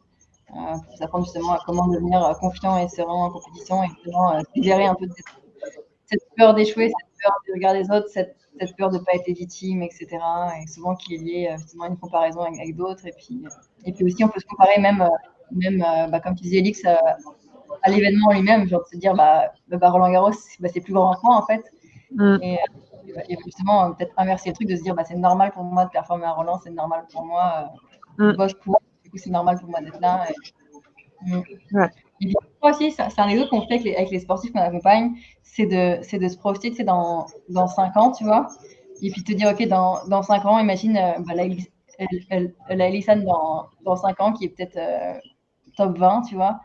euh, pour vous apprendre justement à comment devenir euh, confiant et serein en compétition et euh, libérer un peu de cette, peur d'échouer, cette peur de regarder les autres, cette, cette peur de ne pas être légitime, etc. Et souvent qu'il est lié justement à une comparaison avec, d'autres. Et puis, et puis aussi, on peut se comparer même, même bah, comme tu disais, Elix, à l'événement lui-même, genre de se dire, bah, bah Roland Garros, bah, c'est plus grand en fait. Mm. Et, et, justement, peut-être inverser le truc de se dire, bah, c'est normal pour moi de performer à Roland, c'est normal pour moi Mm. du coup, c'est normal pour moi d'être là. Et, mm. et aussi, c'est un des autres qu'on fait avec les, avec les sportifs qu'on accompagne, c'est de, de se projeter tu sais, dans, dans 5 ans, tu vois. Et puis te dire, OK, dans, dans 5 ans, imagine euh, bah, la, la dans, dans 5 ans qui est peut-être euh, top 20, tu vois.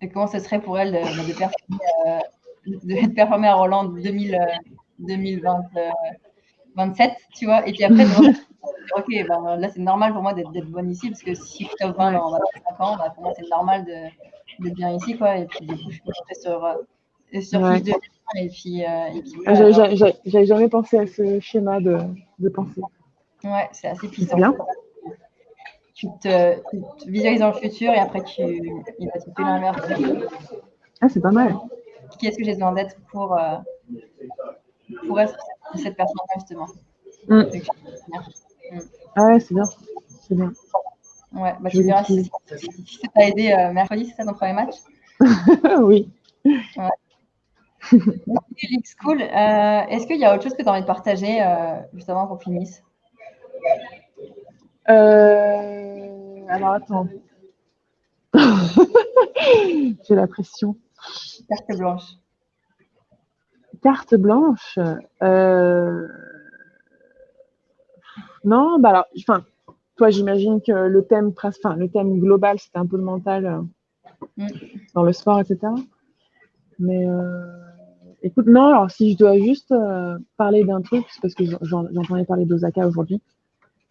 Et comment ce serait pour elle de, bah, de, performer, euh, de, performer, à Roland 2000, 2027, tu vois. Et puis après, [laughs] ok, ben, là c'est normal pour moi d'être bonne ici, parce que si je top 20 dans 5 ans, ben, pour moi c'est normal d'être bien ici, quoi. Et puis du coup, je peux rentrer sur, euh, sur ouais. de et puis, euh, et puis voilà, J'avais jamais pensé à ce schéma de, de pensée. Ouais, c'est assez puissant. bien. Tu te, tu te, visualises dans le futur et après tu, il va te faire l'inverse. Ah, c'est pas mal. Qui est-ce que j'ai besoin d'être pour, euh, pour être cette personne-là, justement mm. Ah ouais, c'est bien. C'est bien. Ouais, bah, tu verras si, si ça t'a aidé euh, mercredi, c'est ça ton premier match? [laughs] Oui. Ouais. Cool. Euh, est-ce qu'il y a autre chose que tu as envie de partager euh, justement pour finisse euh, Alors attends. [laughs] J'ai la pression. Carte blanche. Carte blanche. Non, bah alors, enfin, toi, j'imagine que le thème, enfin, le thème global, c'était un peu le mental mm. dans le sport, etc. Mais Écoute, non, alors si je dois juste euh, parler d'un truc, c'est parce que j'entendais parler d'Osaka aujourd'hui.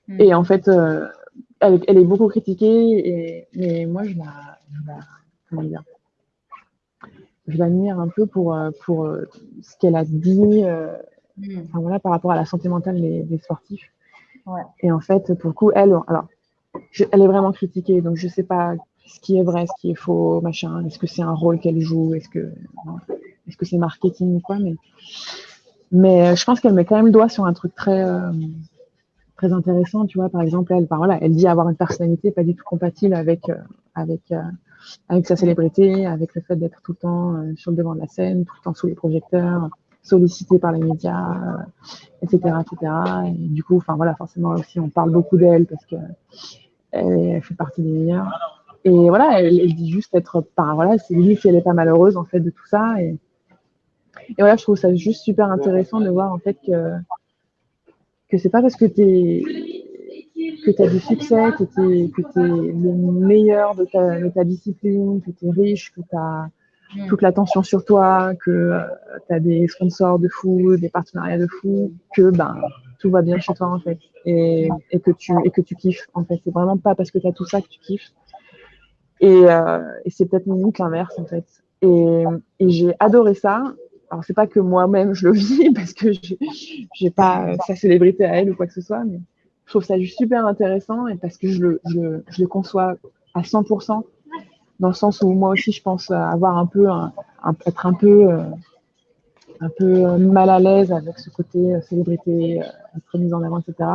Hmm. Et en fait, euh, elle, est beaucoup critiquée, et, mais moi, je la, comment dire, je l'admire un peu pour, euh, pour ce qu'elle a dit hmm. voilà, par rapport à la santé mentale des, sportifs. Et en fait, pour le coup, elle, alors, elle est vraiment critiquée, donc je ne sais pas ce qui est vrai, ce qui est faux, machin. Est-ce que c'est un rôle qu'elle joue? Est-ce que est-ce que c'est marketing ou quoi, mais, mais euh, je pense qu'elle met quand même le doigt sur un truc très, euh, très intéressant, tu vois. Par exemple, elle, voilà, elle dit avoir une personnalité pas du tout compatible avec, euh, avec, avec sa célébrité, avec le fait d'être tout le temps sur le devant de la scène, tout le temps sous les projecteurs, sollicité par les médias, etc., etc. Et du coup, enfin voilà, forcément aussi, on parle beaucoup d'elle parce que elle, fait partie des meilleures. Et voilà, elle, dit juste être, par voilà, c'est lui si elle est pas malheureuse en fait de tout ça. Et, voilà, je trouve ça juste super intéressant de voir en fait que, que c'est pas parce que tu que as du succès, que tu es, que es le meilleur de ta, de ta discipline, que tu es riche, que tu as mm. toute l'attention sur toi, que euh, tu as des sponsors de fou, des partenariats de fou, que ben, tout va bien chez toi en fait. Et, et, que, tu, et que tu kiffes en fait. C'est vraiment pas parce que tu as tout ça que tu kiffes. Et, euh, et c'est peut-être limite l'inverse en fait. Et, et j'ai adoré ça alors c'est pas que moi-même je le [laughs] vis parce que j'ai pas euh, sa célébrité à elle ou quoi que ce soit, mais je trouve ça juste super intéressant et parce que je le, je, je le conçois à 100% dans le sens où moi aussi je pense avoir un peu un, être un peu euh, un peu mal à l'aise avec ce côté euh, célébrité, être mise en avant, etc.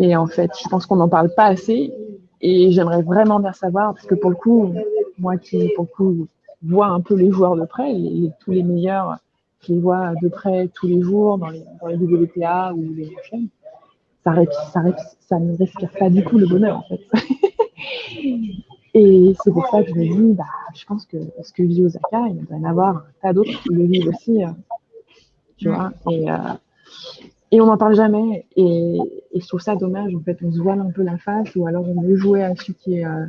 Et en fait, je pense qu'on n'en parle pas assez et j'aimerais vraiment bien savoir parce que pour le coup, moi qui pour le coup vois un peu les joueurs de près, tous les meilleurs, je les vois de près tous les jours dans les, dans les WTA ou les chaînes. Ça, ne respire pas du tout le bonheur, en fait. [laughs] Et c'est pour ça que je me dis, bah, je pense que ce que vit Osaka, il doit y en avoir un tas d'autres qui le vivent aussi. Euh, tu vois et, euh, et on n'en parle jamais. Et, je trouve ça dommage. En fait, on se voile un peu la face, ou alors on veut jouer à celui qui est euh,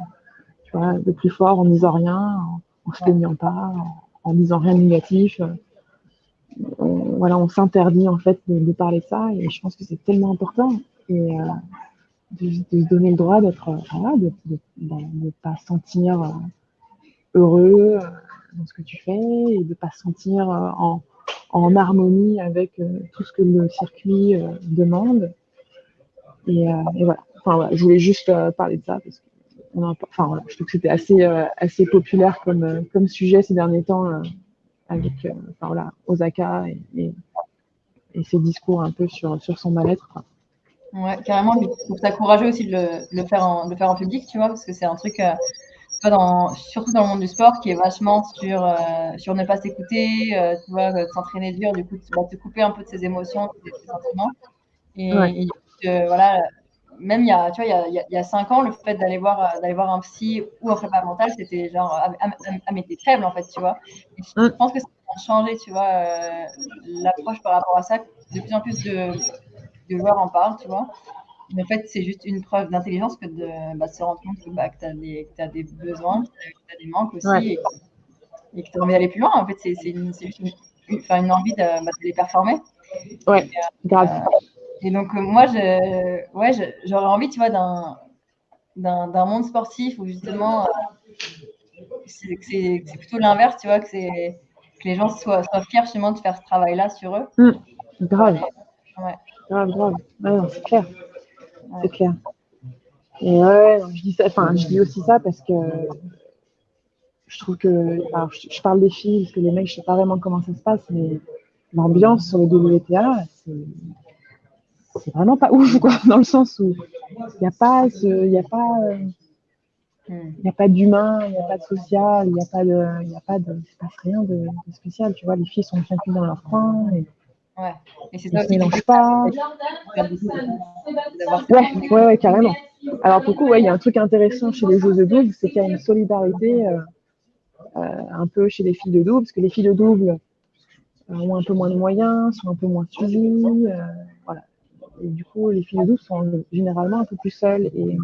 vois, le plus fort en disant rien, en se plaignant pas, en, disant rien de négatif. On, voilà, on s'interdit en fait de, parler de ça et je pense que c'est tellement important et euh, de, se donner le droit d'être, voilà, de ne pas se sentir euh, heureux euh, dans ce que tu fais et de ne pas se sentir en, harmonie avec tout ce que le circuit demande. Et, voilà. Enfin, voilà. je voulais juste parler de ça parce que enfin, je trouve que c'était assez, euh, assez populaire comme, euh, comme sujet ces derniers temps euh, avec enfin, voilà, Osaka et, et, ses discours un peu sur, sur son mal-être. Ouais, carrément. Je trouve ça courageux aussi de le, le, faire en, de faire en public, tu vois, parce que c'est un truc, dans, surtout dans le monde du sport, qui est vachement sur, sur ne pas s'écouter, tu vois, s'entraîner dur, du coup, tu vas te couper un peu de ses émotions, de ses sentiments. Et, et voilà, même il y a, tu vois, il y a, il y a cinq ans, le fait d'aller voir, euh, d'aller voir un psy ou un prépa mental, c'était genre, à, à, mettre faible, en fait, tu vois. je pense que ça a changé, tu vois, euh, l'approche par rapport à ça. De plus en plus de, de joueurs en parlent, tu vois. Mais en fait, c'est juste une preuve d'intelligence que de bah, se rendre compte que, bah, tu as, as, des besoins, que tu as des manques aussi, et, que tu as envie d'aller plus loin. En fait, c'est juste une, une, une, envie de, bah, performer. Ouais, et, grave. Euh, et donc, euh, moi, je, ouais, j'aurais envie, tu vois, d'un, d'un, monde sportif où justement, euh, c'est, c'est, plutôt l'inverse, tu vois, que, c'est, que les gens soient, soient fiers justement de faire ce travail-là sur eux. Mmh, grave. Ouais. Grave, grave. Ouais, c'est clair. C'est clair. Et ouais, je dis, ça, enfin, je dis aussi ça parce que je trouve que. Alors, je, parle des filles, parce que les mecs, je sais pas vraiment comment ça se passe, mais l'ambiance sur le WTA, c'est c'est vraiment pas ouf, quoi, [laughs] dans le sens où il n'y a pas, il y a pas, Il n'y a pas d'humain, il n'y a pas de social, il n'y a pas de, il a pas de, se passe rien de, spécial. Tu vois, les filles sont chacune dans leur coin. Et, ouais. Et c'est ça. Ils ne mélangent pas. Ouais, ouais, ouais, carrément. Alors, pour coup, ouais, il y a un truc intéressant chez les joueuses de double, c'est qu'il y a une solidarité euh, euh, un peu chez les filles de double, parce que les filles de double euh, ont un peu moins de moyens, sont un peu moins suivies. Et du coup, les filles de double sont généralement un peu plus seules. Et,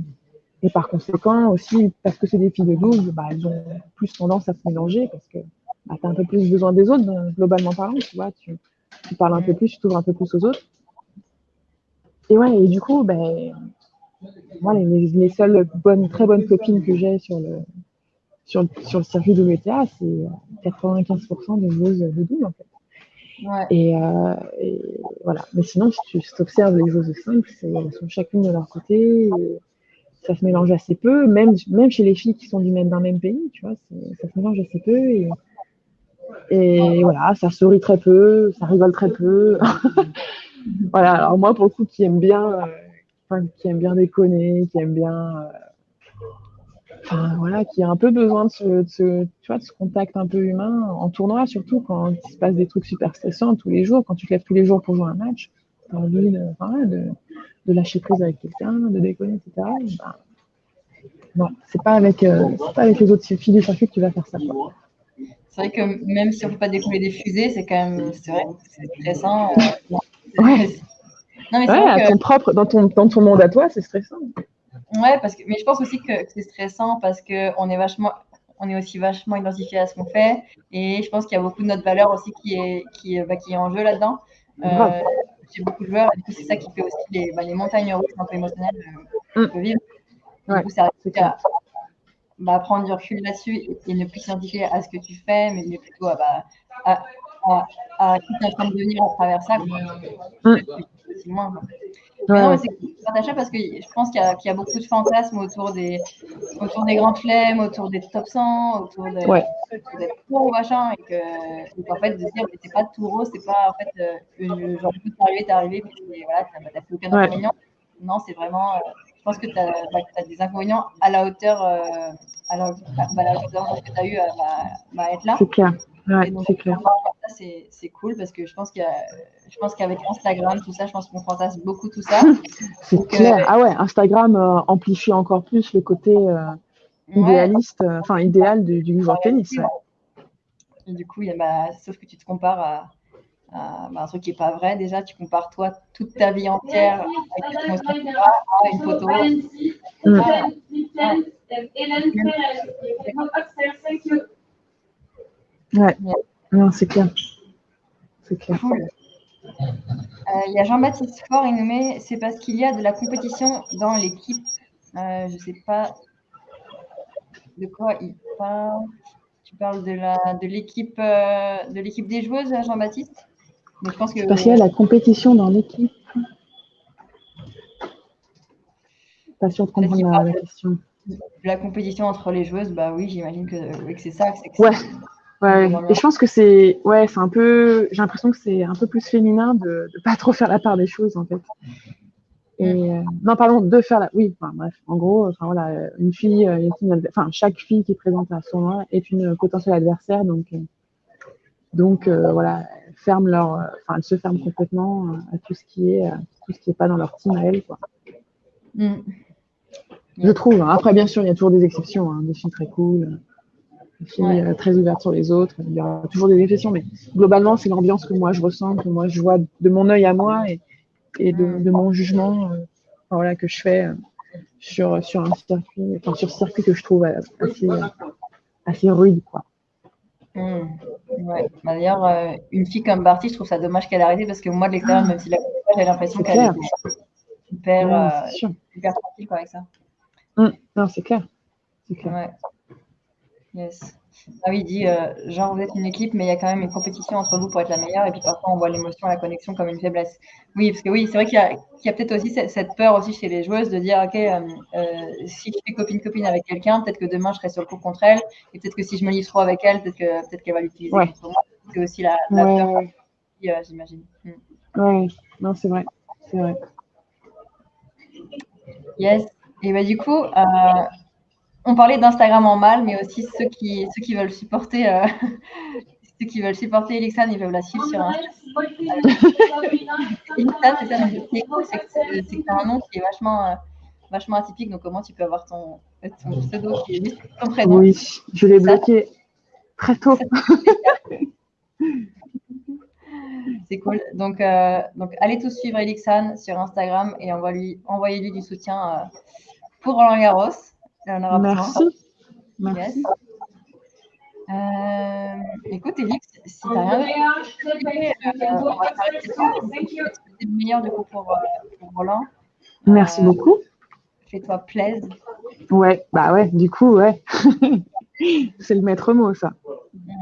et par conséquent, aussi, parce que c'est des filles de double, bah, elles ont plus tendance à se mélanger, parce que bah, tu as un peu plus besoin des autres, globalement parlant, tu vois. Tu, parles un peu plus, tu t'ouvres un peu plus aux autres. Et ouais, et du coup, ben, moi, les, seules bonnes, très bonnes copines que j'ai sur le, sur, sur le circuit WTA, c'est 95% de joueuses de double, en fait. Euh, et, voilà. Mais sinon, si tu observes les joueuses simples, elles sont chacune de leur côté. Ça se mélange assez peu, même, même chez les filles qui sont du même, d'un même pays, tu vois, ça se mélange assez peu. Et, voilà, ça sourit très peu, ça rigole très peu. [laughs] voilà, alors moi, pour le coup, qui aime bien, euh, qui aime bien déconner, qui aime bien. Euh, enfin, voilà, qui a un peu besoin de ce, tu vois, de ce contact un peu humain, en tournoi surtout, quand il se passe des trucs super stressants tous les jours, quand tu te lèves tous les jours pour jouer un match, tu as envie de, enfin, de, de, lâcher prise avec quelqu'un, de déconner, etc. Ben, non, c'est pas avec, euh, pas avec les autres filles du circuit que tu vas faire ça. Quoi c'est vrai que même si on ne peut pas décoller des fusées, c'est quand même, c'est vrai, c'est stressant. Euh, ouais. Non, mais ouais, ton propre, dans ton, dans ton monde à toi, c'est stressant. Ouais, parce que, mais je pense aussi que c'est stressant parce qu'on est vachement, on est aussi vachement identifié à ce qu'on fait. Et je pense qu'il y a beaucoup de notre valeur aussi qui est, qui, bah, qui est en jeu là-dedans. Euh, J'ai beaucoup de joueurs, et du coup, c'est ça qui fait aussi les, bah, les montagnes russes un peu émotionnelles euh, qu'on peut vivre. Du coup, ça bah, prendre du recul là-dessus et, ne plus s'identifier à ce que tu fais, mais, plutôt à, bah, à, à, à qui tu es en train de devenir à travers ça. Mmh. C'est moins. Ouais. C'est parce que je pense qu'il y, y, a beaucoup de fantasmes autour des, autour des grands flemmes, autour des top 100, autour des, ouais. des tours, machin, et que, en fait, de se dire, c'est pas tout rose, c'est pas, en fait, euh, genre, tu peux arrivé, t'es arrivé, puis voilà, t'as fait aucun inconvénient. Non, c'est vraiment, euh, je pense que tu as, bah, as, des inconvénients à la hauteur, euh, à la, bah, la hauteur que tu as eu à bah, être là. C'est clair. Ouais, c'est clair. C'est cool parce que je pense qu'il je pense qu'avec Instagram, tout ça, je pense qu'on fantasme beaucoup tout ça. c'est clair. Euh, ah ouais, Instagram euh, amplifie encore plus le côté euh, idéaliste, enfin idéal du, du joueur tennis. Ouais. Et du coup, il y a, bah, sauf que tu te compares à, à bah, un truc qui n'est pas vrai. Déjà, tu compares toi toute ta vie entière avec une photo. Mm. Ouais, non, c'est clair. C'est clair. Euh, il y a Jean-Baptiste Fort, il nous met c'est parce qu'il y a de la compétition dans l'équipe. Euh, je ne sais pas de quoi il parle. Tu parles de la de l'équipe euh, de l'équipe des joueuses, Jean-Baptiste? Je pense que parce qu'il y a la compétition dans l'équipe. Pas sûr de comprendre la, question. La compétition entre les joueuses, bah oui, j'imagine que, c'est ça. Que ouais. Ouais, et je pense que c'est ouais, c'est un peu. J'ai l'impression que c'est un peu plus féminin de ne pas trop faire la part des choses en fait. Et mm. euh, non, pardon, de faire la. Oui, enfin, bref, en gros, enfin voilà, une fille, euh, une... enfin chaque fille qui est présente à son nom est une potentielle adversaire, donc euh, donc voilà, ferment leur, enfin elles se ferment complètement à tout ce qui est, tout ce qui est pas dans leur team à elles quoi. Mm. Je trouve. Hein. Après, bien sûr, il y a toujours des exceptions, hein, des filles très cool euh, très ouvertes sur les autres. Il y aura toujours des exceptions, mais globalement, c'est l'ambiance que moi je ressens, que moi je vois de mon œil à moi et, et de, de, mon jugement euh, voilà, que je fais euh, sur, sur un circuit, enfin, sur ce circuit que je trouve assez, assez rude. Quoi. Mmh. Ouais. Bah, d'ailleurs, une fille comme Barty, je trouve ça dommage qu'elle ait arrêté parce que moi, de l'extérieur, même si la j'ai l'impression qu'elle est super, ouais, super tranquille avec ça. Mmh. Non, c'est clair. C'est clair. Ouais. Yes. Ah oui, il dit, euh, genre, vous êtes une équipe, mais il y a quand même une compétition entre vous pour être la meilleure, et puis parfois on voit l'émotion, la connexion comme une faiblesse. Oui, parce que oui, c'est vrai qu'il y a, peut-être aussi cette, peur aussi chez les joueuses de dire, OK, euh, euh, si je fais copine-copine avec quelqu'un, peut-être que demain je serai sur le coup contre elle, et peut-être que si je me livre trop avec elle, peut-être qu'elle peut va l'utiliser ouais. C'est aussi la, la peur, j'imagine. Mm. Oui, non, c'est vrai. C'est vrai. Yes. Et bah, du coup, on parlait d'Instagram en mal, mais aussi ceux qui, ceux qui veulent supporter, euh, [laughs] ceux qui veulent supporter Elixan, ils peuvent la suivre sur Instagram. [laughs] Elixan, c'est ça, c'est un nom qui est vachement, euh, vachement atypique. Donc, comment tu peux avoir ton, ton pseudo qui est ton prénom Oui, je l'ai bloqué très tôt. [laughs] C'est cool. Donc, euh, donc, allez tous suivre Elixan sur Instagram et envoyez-lui envoyez du soutien euh, pour Roland Garros. Merci. Merci. Euh, écoute, Elix, si tu n'as rien euh, on va s'arrêter C'est le meilleur du coup pour, euh, pour Roland. Merci beaucoup. Fais-toi plaisir. Ouais, bah ouais, du coup, ouais. [laughs] C'est le maître mot, ça.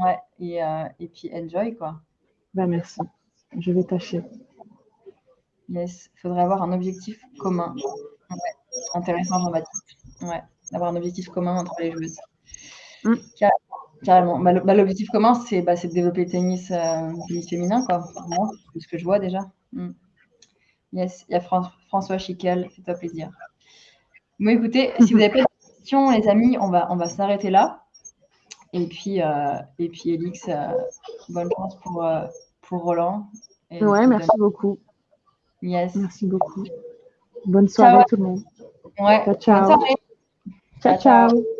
Ouais, et, et puis enjoy, quoi. Bah merci. Je vais tâcher. Yes, il faudrait avoir un objectif commun. Ouais. Intéressant, Jean-Baptiste. Ouais, d'avoir un objectif commun entre les joueuses. Mm. Carrément. Bah, bah, l'objectif commun, c'est bah, de développer le tennis, euh, féminin, quoi. Ce que je vois déjà. Mm. Yes, il y a François Chiquel, fais-toi plaisir. Bon, écoutez, si vous n'avez pas de questions, les amis, on va, on va s'arrêter là. Et puis, euh, et puis Elix, euh, bonne chance pour, euh, pour Roland. Et ouais, merci beaucoup. Yes. Merci beaucoup. Bonne soirée à tout le monde. Ouais. Ciao, ciao. Ciao. ciao. ciao.